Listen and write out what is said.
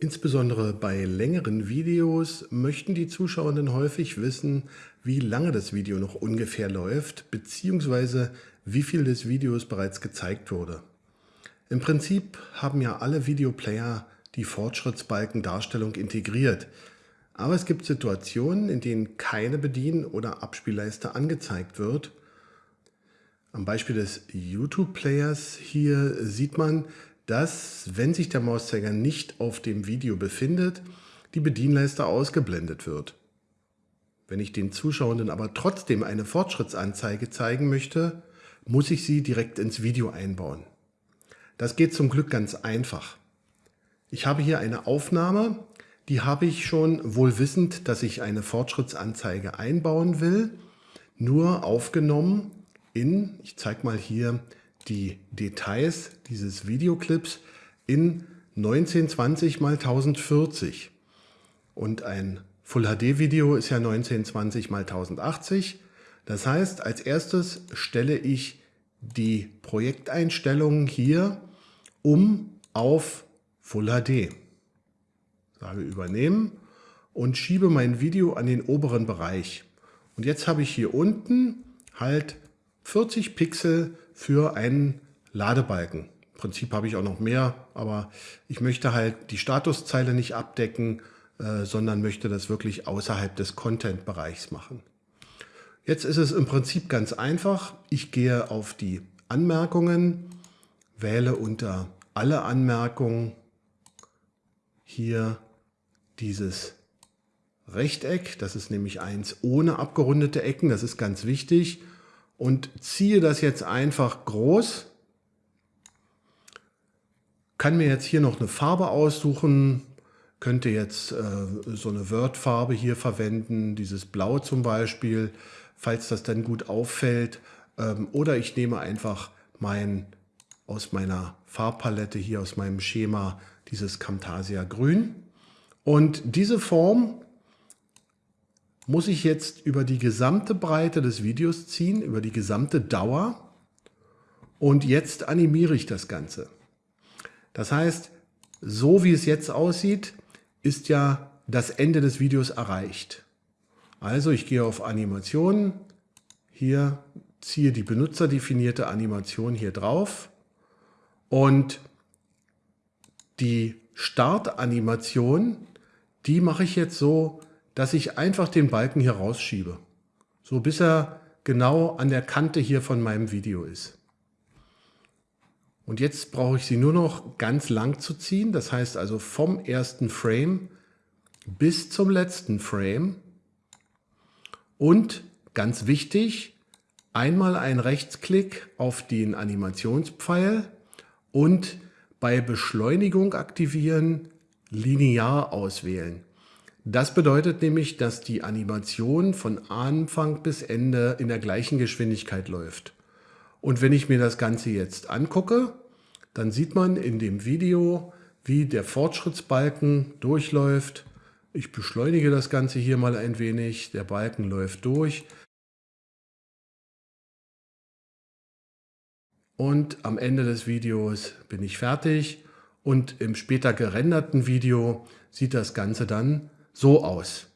Insbesondere bei längeren Videos möchten die Zuschauenden häufig wissen, wie lange das Video noch ungefähr läuft, beziehungsweise wie viel des Videos bereits gezeigt wurde. Im Prinzip haben ja alle Videoplayer die Fortschrittsbalkendarstellung integriert, aber es gibt Situationen, in denen keine Bedien- oder Abspielleiste angezeigt wird. Am Beispiel des YouTube-Players hier sieht man, dass, wenn sich der Mauszeiger nicht auf dem Video befindet, die Bedienleiste ausgeblendet wird. Wenn ich den Zuschauenden aber trotzdem eine Fortschrittsanzeige zeigen möchte, muss ich sie direkt ins Video einbauen. Das geht zum Glück ganz einfach. Ich habe hier eine Aufnahme, die habe ich schon wohl wissend, dass ich eine Fortschrittsanzeige einbauen will, nur aufgenommen in, ich zeige mal hier die Details dieses Videoclips in 1920 x 1040. Und ein Full HD Video ist ja 1920 x 1080. Das heißt, als erstes stelle ich die Projekteinstellungen hier um auf Full HD. Sage übernehmen und schiebe mein Video an den oberen Bereich. Und jetzt habe ich hier unten halt 40 Pixel für einen Ladebalken. Im Prinzip habe ich auch noch mehr, aber ich möchte halt die Statuszeile nicht abdecken, äh, sondern möchte das wirklich außerhalb des Content-Bereichs machen. Jetzt ist es im Prinzip ganz einfach. Ich gehe auf die Anmerkungen, wähle unter alle Anmerkungen hier dieses Rechteck. Das ist nämlich eins ohne abgerundete Ecken. Das ist ganz wichtig und ziehe das jetzt einfach groß. Kann mir jetzt hier noch eine Farbe aussuchen, könnte jetzt äh, so eine Word-Farbe hier verwenden, dieses Blau zum Beispiel, falls das dann gut auffällt. Ähm, oder ich nehme einfach mein, aus meiner Farbpalette hier, aus meinem Schema, dieses Camtasia Grün. Und diese Form muss ich jetzt über die gesamte Breite des Videos ziehen, über die gesamte Dauer und jetzt animiere ich das Ganze. Das heißt, so wie es jetzt aussieht, ist ja das Ende des Videos erreicht. Also ich gehe auf Animationen, hier ziehe die benutzerdefinierte Animation hier drauf und die Startanimation, die mache ich jetzt so, dass ich einfach den Balken hier rausschiebe. So bis er genau an der Kante hier von meinem Video ist. Und jetzt brauche ich sie nur noch ganz lang zu ziehen. Das heißt also vom ersten Frame bis zum letzten Frame. Und ganz wichtig, einmal ein Rechtsklick auf den Animationspfeil und bei Beschleunigung aktivieren linear auswählen. Das bedeutet nämlich, dass die Animation von Anfang bis Ende in der gleichen Geschwindigkeit läuft. Und wenn ich mir das Ganze jetzt angucke, dann sieht man in dem Video, wie der Fortschrittsbalken durchläuft. Ich beschleunige das Ganze hier mal ein wenig. Der Balken läuft durch. Und am Ende des Videos bin ich fertig. Und im später gerenderten Video sieht das Ganze dann so aus.